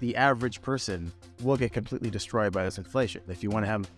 the average person will get completely destroyed by this inflation. If you want to have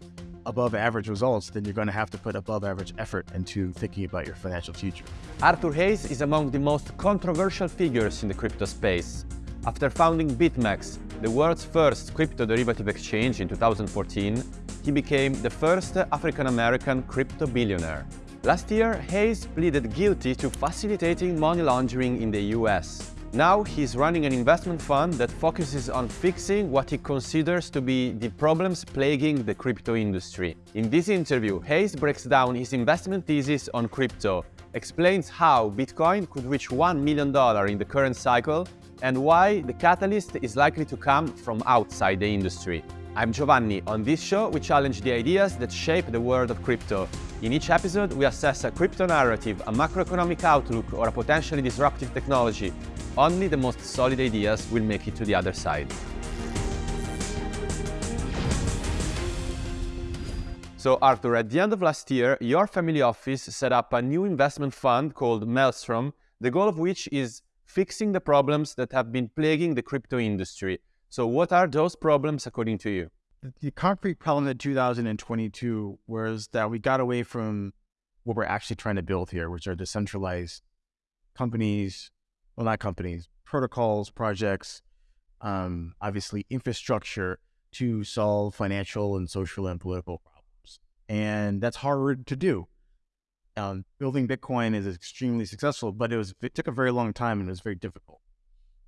above average results, then you're going to have to put above average effort into thinking about your financial future. Arthur Hayes is among the most controversial figures in the crypto space. After founding BitMEX, the world's first crypto derivative exchange in 2014, he became the first African-American crypto billionaire. Last year, Hayes pleaded guilty to facilitating money laundering in the US. Now he's running an investment fund that focuses on fixing what he considers to be the problems plaguing the crypto industry. In this interview, Hayes breaks down his investment thesis on crypto, explains how Bitcoin could reach $1 million in the current cycle, and why the catalyst is likely to come from outside the industry. I'm Giovanni. On this show, we challenge the ideas that shape the world of crypto. In each episode, we assess a crypto narrative, a macroeconomic outlook, or a potentially disruptive technology. Only the most solid ideas will make it to the other side. So Arthur, at the end of last year, your family office set up a new investment fund called Maelstrom, the goal of which is fixing the problems that have been plaguing the crypto industry. So what are those problems according to you? The concrete problem in 2022 was that we got away from what we're actually trying to build here, which are decentralized companies, well, not companies, protocols, projects, um, obviously infrastructure to solve financial and social and political problems. And that's hard to do. Um, building Bitcoin is extremely successful, but it was it took a very long time and it was very difficult.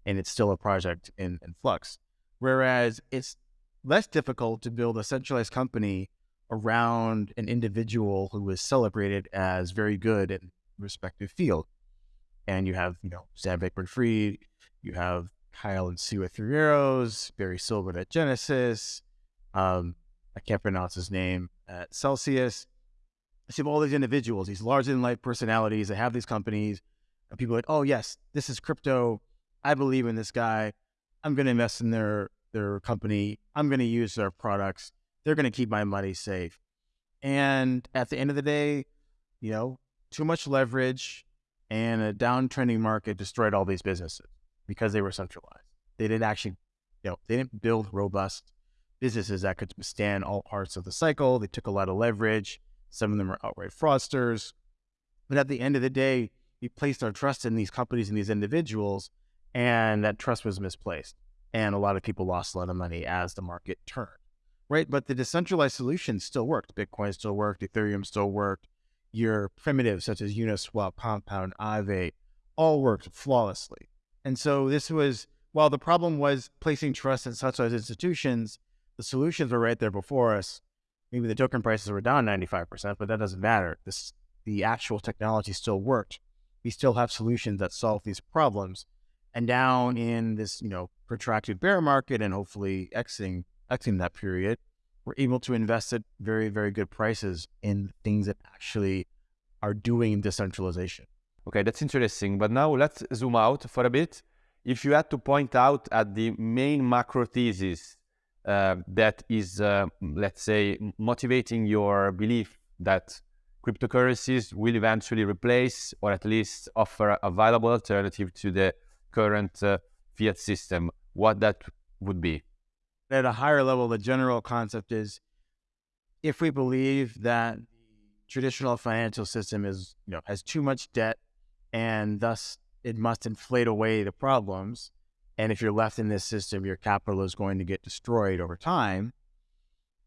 And it's still a project in, in flux. Whereas it's less difficult to build a centralized company around an individual who is celebrated as very good in respective field. And you have, you know, Sam Bankman-Fried, you have Kyle and Su at Three Arrows, Barry Silbert at Genesis, um, I can't pronounce his name at Celsius. I see all these individuals, these larger than life personalities that have these companies, and people are like, oh yes, this is crypto. I believe in this guy. I'm going to invest in their their company. I'm going to use their products. They're going to keep my money safe. And at the end of the day, you know, too much leverage and a downtrending market destroyed all these businesses because they were centralized. They didn't actually, you know, they didn't build robust businesses that could stand all parts of the cycle. They took a lot of leverage. Some of them were outright fraudsters. But at the end of the day, we placed our trust in these companies and these individuals and that trust was misplaced. And a lot of people lost a lot of money as the market turned, right? But the decentralized solution still worked. Bitcoin still worked. Ethereum still worked. Your primitives such as Uniswap, Compound, Aave, all worked flawlessly. And so this was, while the problem was placing trust in such institutions, the solutions were right there before us. Maybe the token prices were down 95%, but that doesn't matter. This, the actual technology still worked. We still have solutions that solve these problems and down in this, you know, protracted bear market and hopefully exiting exiting that period, we're able to invest at very, very good prices in things that actually are doing decentralization. Okay, that's interesting. But now let's zoom out for a bit. If you had to point out at the main macro thesis uh, that is, uh, let's say, motivating your belief that cryptocurrencies will eventually replace or at least offer a viable alternative to the current uh, fiat system, what that would be. At a higher level, the general concept is if we believe that the traditional financial system is, you know, has too much debt and thus it must inflate away the problems. And if you're left in this system, your capital is going to get destroyed over time.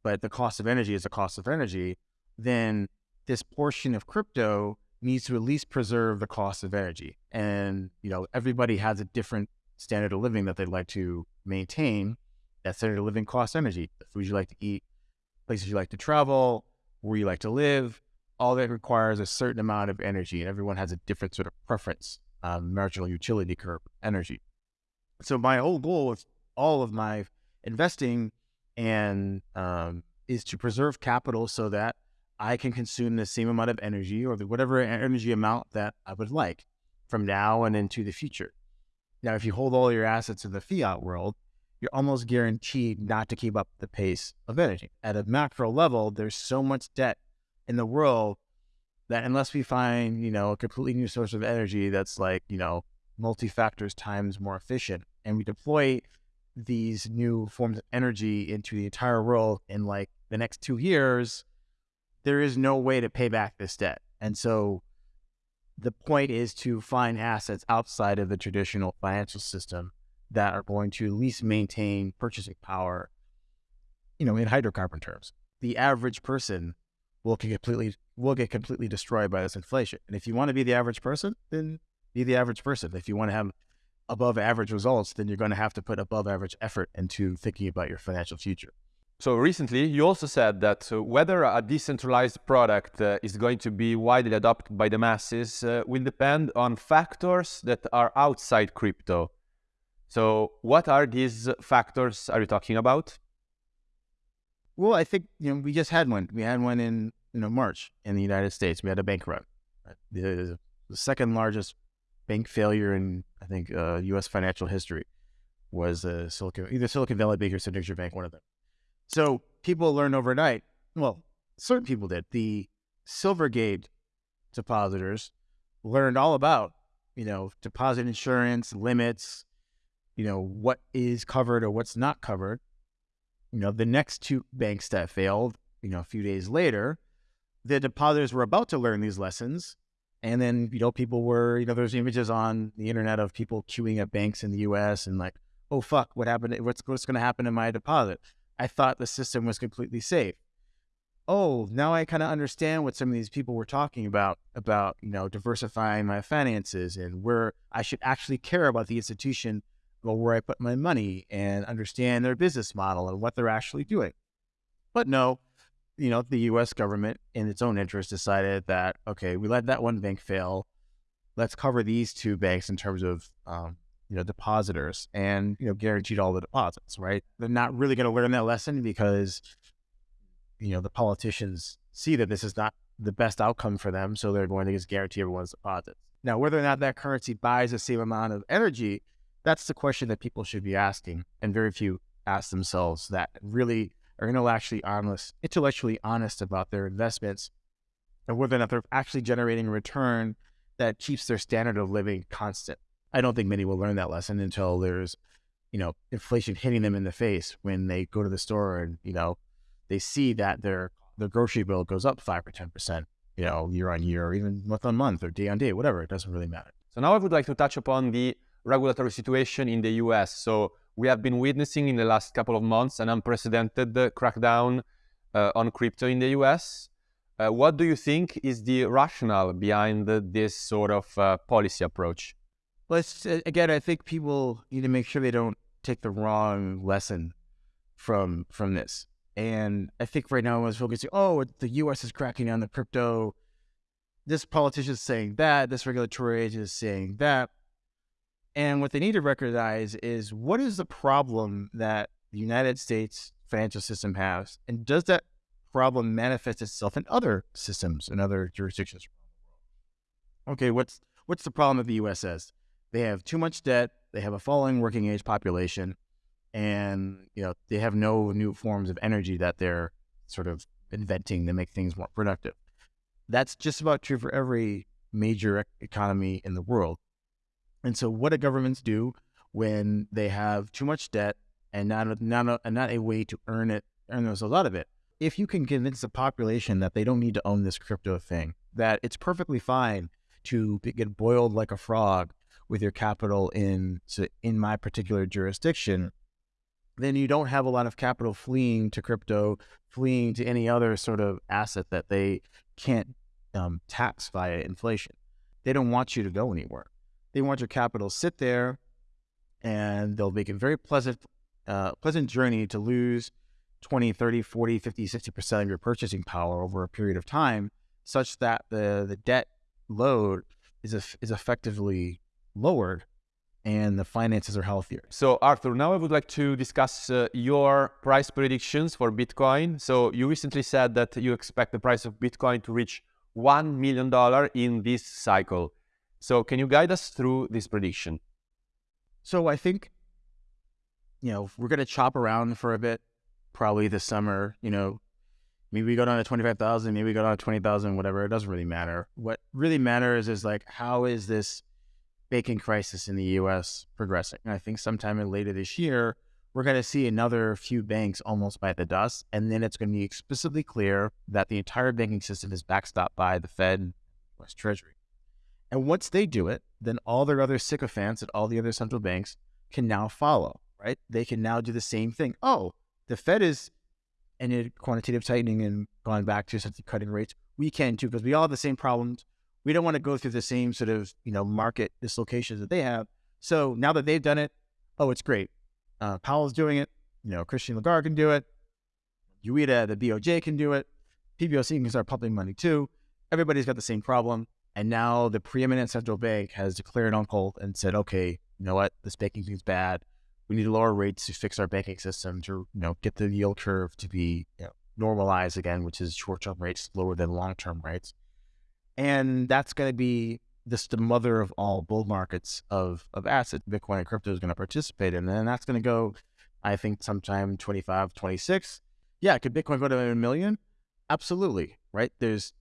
But the cost of energy is the cost of energy. Then this portion of crypto needs to at least preserve the cost of energy. And, you know, everybody has a different standard of living that they'd like to maintain. That standard of living costs energy. The foods you like to eat, places you like to travel, where you like to live, all that requires a certain amount of energy. And everyone has a different sort of preference, um, marginal utility curve energy. So my whole goal with all of my investing and um, is to preserve capital so that I can consume the same amount of energy or the whatever energy amount that I would like from now and into the future. Now, if you hold all your assets in the fiat world, you're almost guaranteed not to keep up the pace of energy. At a macro level, there's so much debt in the world that unless we find, you know, a completely new source of energy that's like, you know, multi-factors times more efficient and we deploy these new forms of energy into the entire world in like the next two years, there is no way to pay back this debt. And so the point is to find assets outside of the traditional financial system that are going to at least maintain purchasing power, you know, in hydrocarbon terms. The average person will get completely will get completely destroyed by this inflation. And if you want to be the average person, then be the average person. If you want to have above average results, then you're going to have to put above average effort into thinking about your financial future. So recently, you also said that uh, whether a decentralized product uh, is going to be widely adopted by the masses uh, will depend on factors that are outside crypto. So, what are these factors are you talking about? Well, I think you know we just had one. We had one in you know March in the United States. We had a bank run, the, the second largest bank failure in I think uh, U.S. financial history was uh, Silicon either Silicon Valley Bank or Signature Bank, one of them. So people learned overnight. Well, certain people did. The Silvergate depositors learned all about you know deposit insurance limits, you know what is covered or what's not covered. You know the next two banks that failed, you know a few days later, the depositors were about to learn these lessons and then, you know, people were, you know, there's images on the internet of people queuing at banks in the US and like, oh, fuck, what happened? What's, what's going to happen to my deposit? I thought the system was completely safe. Oh, now I kind of understand what some of these people were talking about, about, you know, diversifying my finances and where I should actually care about the institution or where I put my money and understand their business model and what they're actually doing. But no, you know, the U.S. government, in its own interest, decided that okay, we let that one bank fail. Let's cover these two banks in terms of um, you know depositors and you know guaranteed all the deposits. Right? They're not really going to learn that lesson because you know the politicians see that this is not the best outcome for them, so they're going to just guarantee everyone's deposits. Now, whether or not that currency buys the same amount of energy, that's the question that people should be asking, and very few ask themselves that. Really are intellectually honest, intellectually honest about their investments and whether or not they're actually generating a return that keeps their standard of living constant. I don't think many will learn that lesson until there's, you know, inflation hitting them in the face when they go to the store and, you know, they see that their their grocery bill goes up five or ten percent, you know, year on year, or even month on month or day on day, whatever. It doesn't really matter. So now I would like to touch upon the regulatory situation in the US. So we have been witnessing in the last couple of months an unprecedented crackdown uh, on crypto in the US. Uh, what do you think is the rationale behind the, this sort of uh, policy approach? Well, uh, again, I think people need to make sure they don't take the wrong lesson from from this. And I think right now everyone's focusing, oh, the U.S. is cracking down the crypto. This politician is saying that. This regulatory agent is saying that. And what they need to recognize is what is the problem that the United States financial system has, and does that problem manifest itself in other systems in other jurisdictions Okay, what's what's the problem that the U.S. has? They have too much debt. They have a falling working age population, and you know they have no new forms of energy that they're sort of inventing to make things more productive. That's just about true for every major economy in the world. And so, what do governments do when they have too much debt and not not a, not a way to earn it, earn themselves out of it? If you can convince the population that they don't need to own this crypto thing, that it's perfectly fine to get boiled like a frog with your capital in in my particular jurisdiction, then you don't have a lot of capital fleeing to crypto, fleeing to any other sort of asset that they can't um, tax via inflation. They don't want you to go anywhere. They want your capital to sit there and they'll make a very pleasant, uh, pleasant journey to lose 20, 30, 40, 50, 60% of your purchasing power over a period of time such that the, the debt load is, is effectively lowered and the finances are healthier. So, Arthur, now I would like to discuss uh, your price predictions for Bitcoin. So, you recently said that you expect the price of Bitcoin to reach $1 million in this cycle. So, can you guide us through this prediction? So, I think, you know, we're going to chop around for a bit, probably this summer. You know, maybe we go down to 25,000, maybe we go down to 20,000, whatever. It doesn't really matter. What really matters is like, how is this banking crisis in the US progressing? And I think sometime in later this year, we're going to see another few banks almost bite the dust. And then it's going to be explicitly clear that the entire banking system is backstopped by the Fed, US Treasury. And once they do it, then all their other sycophants at all the other central banks can now follow, right? They can now do the same thing. Oh, the Fed is ended quantitative tightening and gone back to essentially cutting rates. We can too, because we all have the same problems. We don't want to go through the same sort of, you know, market dislocations that they have. So now that they've done it, oh, it's great. Uh, Powell's doing it. You know, Christine Lagarde can do it. Ueda, the BOJ can do it. PBOC can start pumping money too. Everybody's got the same problem. And now the preeminent central bank has declared on hold and said, okay, you know what, this banking thing's bad. We need to lower rates to fix our banking system to, you know, get the yield curve to be you know, normalized again, which is short-term rates lower than long-term rates. And that's going to be this the mother of all bull markets of of assets. Bitcoin and crypto is going to participate in, and that's going to go, I think, sometime 25, 26. Yeah, could Bitcoin go to a million? Absolutely, right? There's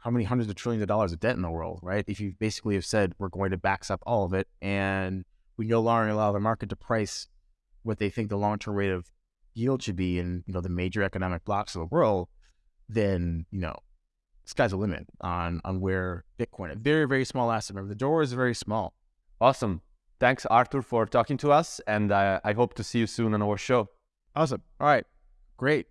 how many hundreds of trillions of dollars of debt in the world, right? If you basically have said we're going to backstop all of it, and we no longer allow the market to price what they think the long-term rate of yield should be in you know the major economic blocs of the world, then you know sky's the limit on on where Bitcoin, a very very small asset. Remember, the door is very small. Awesome. Thanks, Arthur, for talking to us, and uh, I hope to see you soon on our show. Awesome. All right, great.